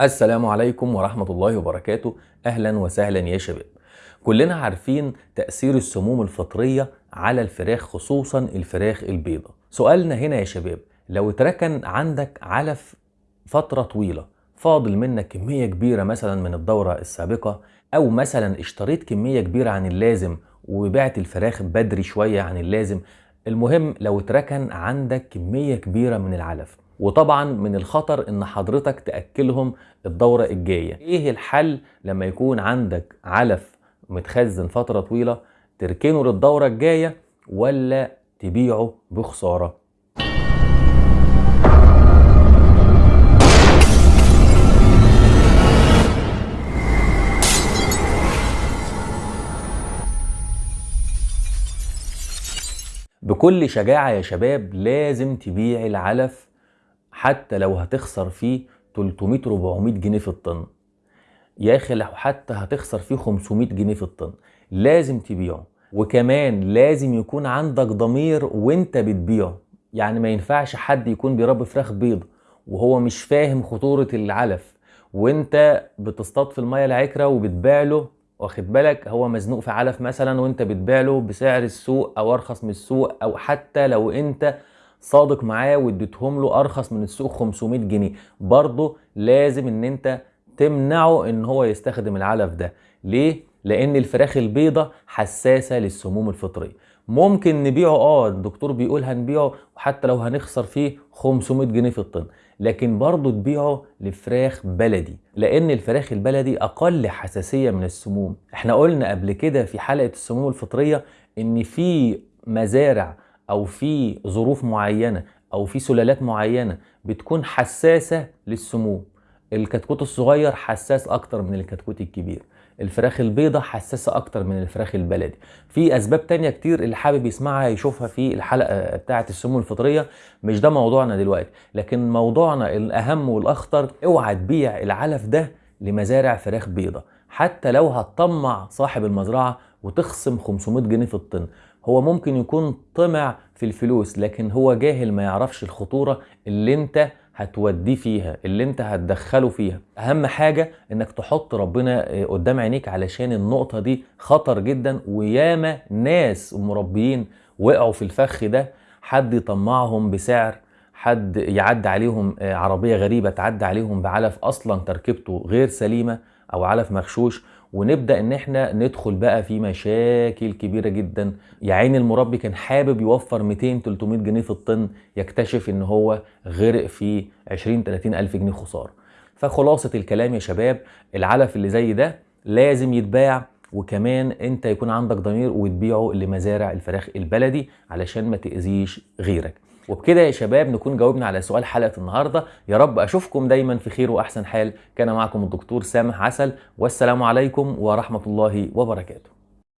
السلام عليكم ورحمة الله وبركاته. أهلا وسهلا يا شباب. كلنا عارفين تأثير السموم الفطرية على الفراخ خصوصا الفراخ البيضة. سؤالنا هنا يا شباب لو اتركن عندك علف فترة طويلة فاضل منك كمية كبيرة مثلا من الدورة السابقة أو مثلا اشتريت كمية كبيرة عن اللازم وبعت الفراخ بدري شوية عن اللازم المهم لو اتركن عندك كمية كبيرة من العلف. وطبعا من الخطر إن حضرتك تأكلهم الدورة الجاية. إيه الحل لما يكون عندك علف متخزن فترة طويلة تركنه للدورة الجاية ولا تبيعه بخسارة؟ بكل شجاعة يا شباب لازم تبيع العلف حتى لو هتخسر فيه 300 400 جنيه في الطن. يا أخي لو حتى هتخسر فيه 500 جنيه في الطن. لازم تبيعه. وكمان لازم يكون عندك ضمير وانت بتبيعه. يعني ما ينفعش حد يكون بيربي فراخ بيض وهو مش فاهم خطورة العلف. وانت بتصطاد في المية العكرة وبتبيع له واخد بالك؟ هو مزنوق في علف مثلا وانت بتبيع له بسعر السوق أو أرخص من السوق أو حتى لو انت صادق معاه واديتهم له أرخص من السوق 500 جنيه. برضه لازم إن أنت تمنعه إن هو يستخدم العلف ده. ليه؟ لأن الفراخ البيضة حساسة للسموم الفطرية. ممكن نبيعه آه الدكتور بيقول هنبيعه وحتى لو هنخسر فيه 500 جنيه في الطن. لكن برضه تبيعه لفراخ بلدي. لأن الفراخ البلدي أقل حساسية من السموم. إحنا قلنا قبل كده في حلقة السموم الفطرية إن في مزارع أو في ظروف معينة أو في سلالات معينة بتكون حساسة للسموم. الكتكوت الصغير حساس أكتر من الكتكوت الكبير. الفراخ البيضة حساسة أكتر من الفراخ البلدي. في أسباب تانية كتير اللي حابب يسمعها يشوفها في الحلقة بتاعة السموم الفطرية. مش ده موضوعنا دلوقتي لكن موضوعنا الأهم والأخطر اوعى تبيع العلف ده لمزارع فراخ بيضة. حتى لو هتطمع صاحب المزرعة وتخصم 500 جنيه في الطن. هو ممكن يكون طمع في الفلوس لكن هو جاهل ما يعرفش الخطورة اللي انت هتوديه فيها اللي انت هتدخله فيها. أهم حاجة إنك تحط ربنا قدام عينيك علشان النقطة دي خطر جدا وياما ناس ومربيين وقعوا في الفخ ده. حد يطمعهم بسعر حد يعدي عليهم عربية غريبة تعدي عليهم بعلف أصلا تركيبته غير سليمة أو علف مغشوش. ونبدأ إن إحنا ندخل بقى في مشاكل كبيرة جدا. يا عين المربي كان حابب يوفر 200 300 جنيه في الطن يكتشف إن هو غرق في 20 30 ألف جنيه خسارة. فخلاصة الكلام يا شباب العلف اللي زي ده لازم يتباع وكمان أنت يكون عندك ضمير وتبيعه لمزارع الفراخ البلدي علشان ما تأذيش غيرك. وبكده يا شباب نكون جاوبنا على سؤال حلقة النهارده. يا رب أشوفكم دايما في خير وأحسن حال. كان معكم الدكتور سامح عسل والسلام عليكم ورحمة الله وبركاته.